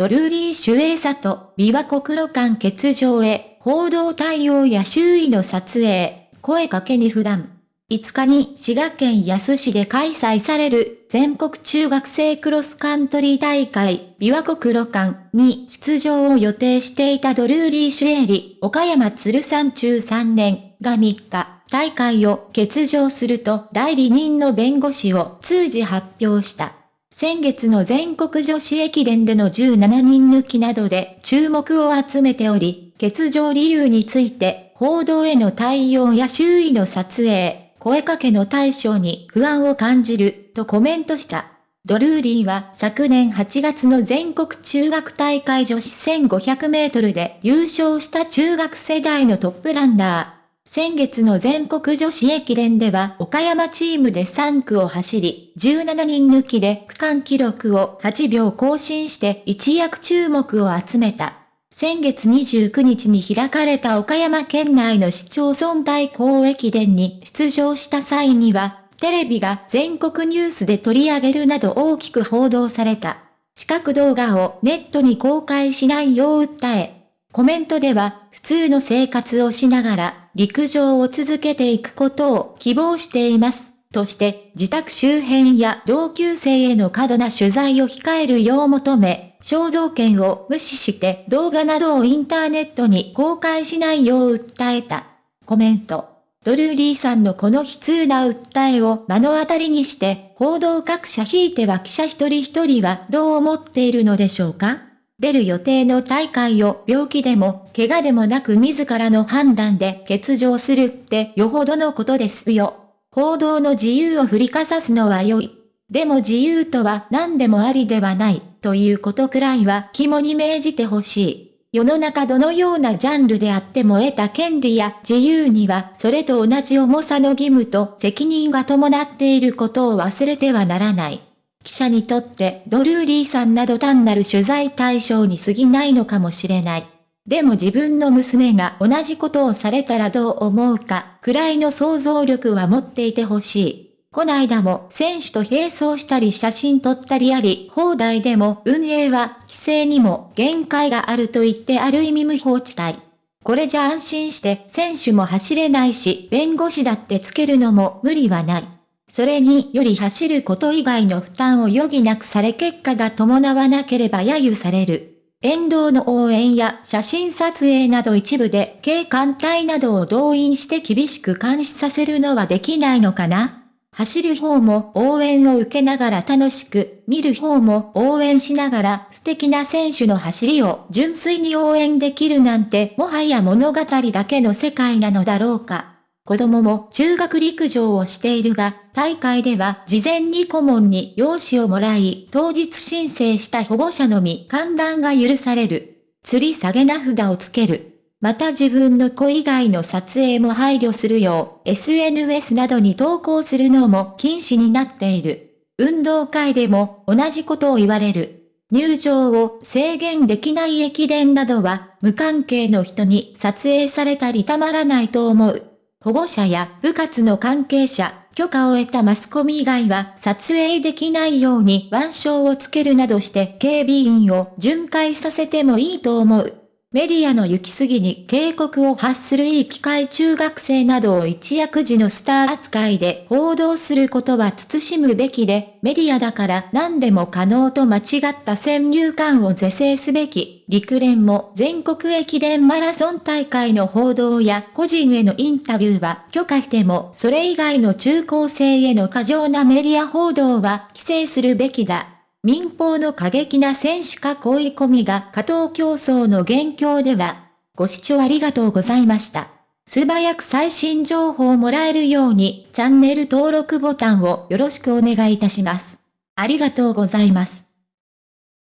ドルーリー・シュエイサと琵琶湖黒館欠場へ、報道対応や周囲の撮影、声かけに不断。5日に滋賀県安市で開催される全国中学生クロスカントリー大会琵琶湖黒館に出場を予定していたドルーリー・シュエリ、岡山鶴山中3年が3日、大会を欠場すると代理人の弁護士を通じ発表した。先月の全国女子駅伝での17人抜きなどで注目を集めており、欠場理由について報道への対応や周囲の撮影、声かけの対象に不安を感じる、とコメントした。ドルーリーは昨年8月の全国中学大会女子1500メートルで優勝した中学世代のトップランナー。先月の全国女子駅伝では岡山チームで3区を走り、17人抜きで区間記録を8秒更新して一躍注目を集めた。先月29日に開かれた岡山県内の市町村対抗駅伝に出場した際には、テレビが全国ニュースで取り上げるなど大きく報道された。視覚動画をネットに公開しないよう訴え、コメントでは普通の生活をしながら陸上を続けていくことを希望しています。として自宅周辺や同級生への過度な取材を控えるよう求め、肖像権を無視して動画などをインターネットに公開しないよう訴えた。コメント。ドルーリーさんのこの悲痛な訴えを目の当たりにして、報道各社ひいては記者一人一人はどう思っているのでしょうか？出る予定の大会を病気でも怪我でもなく自らの判断で欠場するってよほどのことですよ。報道の自由を振りかざすのは良い。でも自由とは何でもありではない、ということくらいは肝に銘じてほしい。世の中どのようなジャンルであっても得た権利や自由にはそれと同じ重さの義務と責任が伴っていることを忘れてはならない。記者にとってドルーリーさんなど単なる取材対象に過ぎないのかもしれない。でも自分の娘が同じことをされたらどう思うか、くらいの想像力は持っていてほしい。こないだも選手と並走したり写真撮ったりあり、放題でも運営は規制にも限界があると言ってある意味無法地帯。これじゃ安心して選手も走れないし、弁護士だってつけるのも無理はない。それにより走ること以外の負担を余儀なくされ結果が伴わなければ揶揄される。沿道の応援や写真撮影など一部で警官隊などを動員して厳しく監視させるのはできないのかな？走る方も応援を受けながら楽しく、見る方も応援しながら素敵な選手の走りを純粋に応援できるなんてもはや物語だけの世界なのだろうか。子供も中学陸上をしているが、大会では事前に顧問に用紙をもらい、当日申請した保護者のみ観覧が許される。吊り下げ名札をつける。また自分の子以外の撮影も配慮するよう SNS などに投稿するのも禁止になっている。運動会でも同じことを言われる。入場を制限できない駅伝などは無関係の人に撮影されたりたまらないと思う。保護者や部活の関係者、許可を得たマスコミ以外は撮影できないように腕章をつけるなどして警備員を巡回させてもいいと思う。メディアの行き過ぎに警告を発するいい機会中学生などを一躍時のスター扱いで報道することは慎むべきで、メディアだから何でも可能と間違った先入観を是正すべき。陸連も全国駅伝マラソン大会の報道や個人へのインタビューは許可してもそれ以外の中高生への過剰なメディア報道は規制するべきだ。民放の過激な選手か恋込みが加藤競争の元凶では、ご視聴ありがとうございました。素早く最新情報をもらえるようにチャンネル登録ボタンをよろしくお願いいたします。ありがとうございます。